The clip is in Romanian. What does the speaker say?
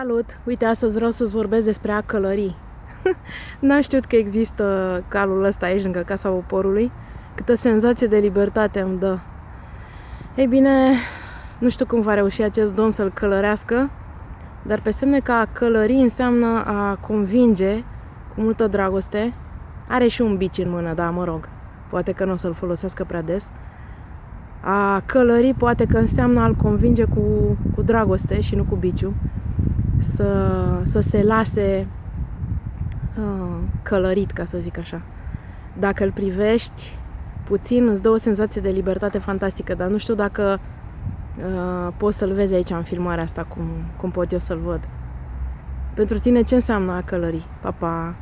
Salut! Uite, astăzi vreau să-ți vorbesc despre a călări. N-am știut că există calul ăsta aici, lângă Casa Poporului. Câtă senzație de libertate îmi dă. Ei bine, nu știu cum va reuși acest domn să-l călărească, dar pe semne că a călări înseamnă a convinge cu multă dragoste. Are și un bici în mână, da, mă rog. Poate că nu o să-l folosească prea des. A călări poate că înseamnă a-l convinge cu, cu dragoste și nu cu biciu să, să se lase uh, călărit, ca să zic așa. Dacă îl privești puțin, îți dă o senzație de libertate fantastică, dar nu știu dacă uh, poți să-l vezi aici în filmarea asta, cum, cum pot eu să-l văd. Pentru tine ce înseamnă a călări? Pa, pa!